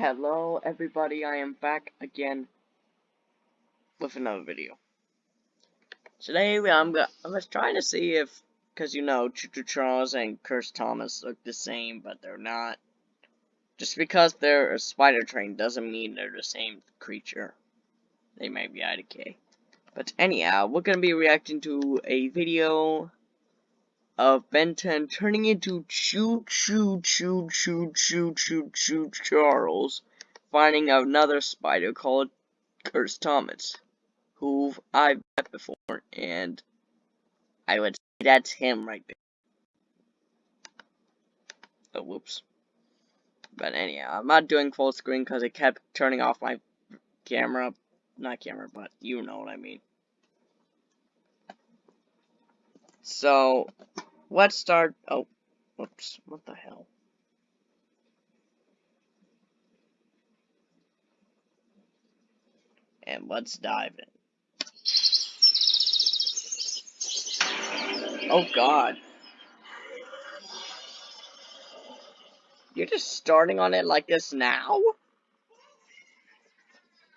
Hello everybody, I am back again with another video. Today I'm I was trying to see if, cause you know, Choo Charles and Cursed Thomas look the same, but they're not. Just because they're a spider train doesn't mean they're the same creature. They might be IDK. But anyhow, we're gonna be reacting to a video of Ben 10 turning into Choo Choo Choo Choo Choo Choo Choo Charles, finding another spider called Cursed Thomas, who I've met before, and I would say that's him right there. Oh, whoops. But anyhow, I'm not doing full screen because it kept turning off my camera. Not camera, but you know what I mean. So, Let's start. Oh, whoops. What the hell? And let's dive in. Oh, God. You're just starting on it like this now?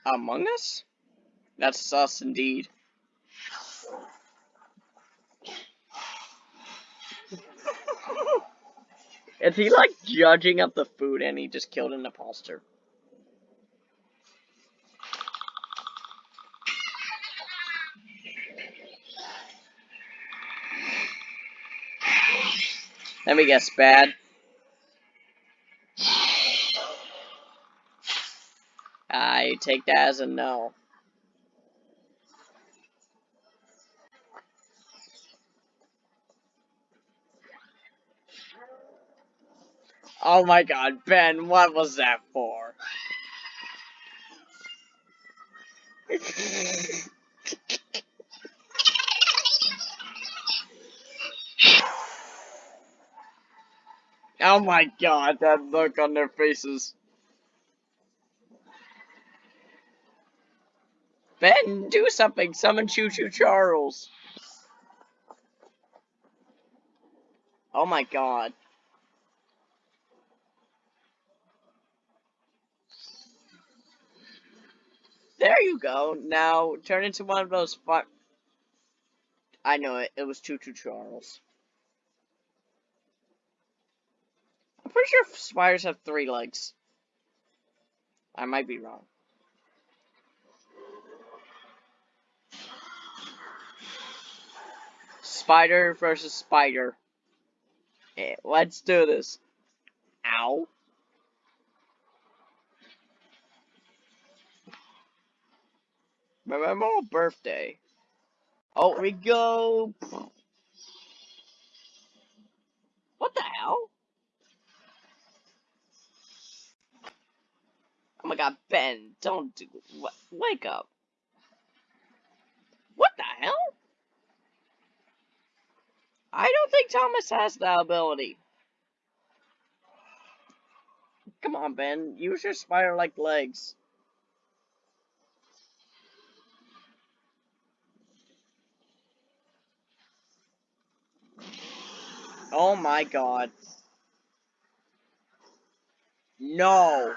Among Us? That's sus indeed. Is he like judging up the food and he just killed an imposter? Let me guess, bad. I take that as a no. Oh my god, Ben, what was that for? oh my god, that look on their faces. Ben, do something! Summon Choo Choo Charles! Oh my god. There you go. Now turn into one of those. I know it. It was Choo Choo Charles. I'm pretty sure spiders have three legs. I might be wrong. Spider versus spider. Yeah, let's do this. Ow. My mom's birthday. Oh, we go. What the hell? Oh my god, Ben, don't do. What? Wake up. What the hell? I don't think Thomas has that ability. Come on, Ben. Use your spider-like legs. Oh my god. No.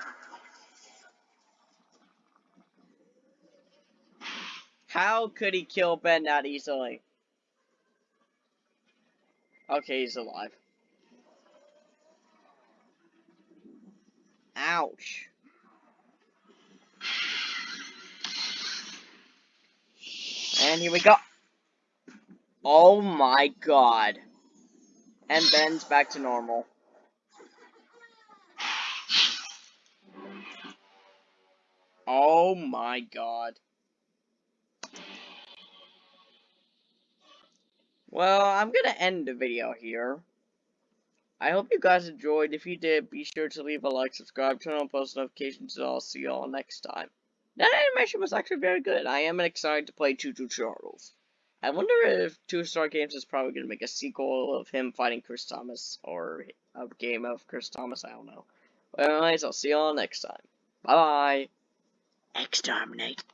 How could he kill Ben that easily? Okay, he's alive. Ouch. And here we go. Oh my god. And Ben's back to normal. Oh my god. Well, I'm gonna end the video here. I hope you guys enjoyed. If you did, be sure to leave a like, subscribe, turn on post notifications, and I'll see y'all next time. That animation was actually very good. I am excited to play Choo Choo Charles. I wonder if Two Star Games is probably going to make a sequel of him fighting Cursed Thomas, or a game of Cursed Thomas, I don't know. Anyways, I'll see y'all next time. Bye-bye. Exterminate.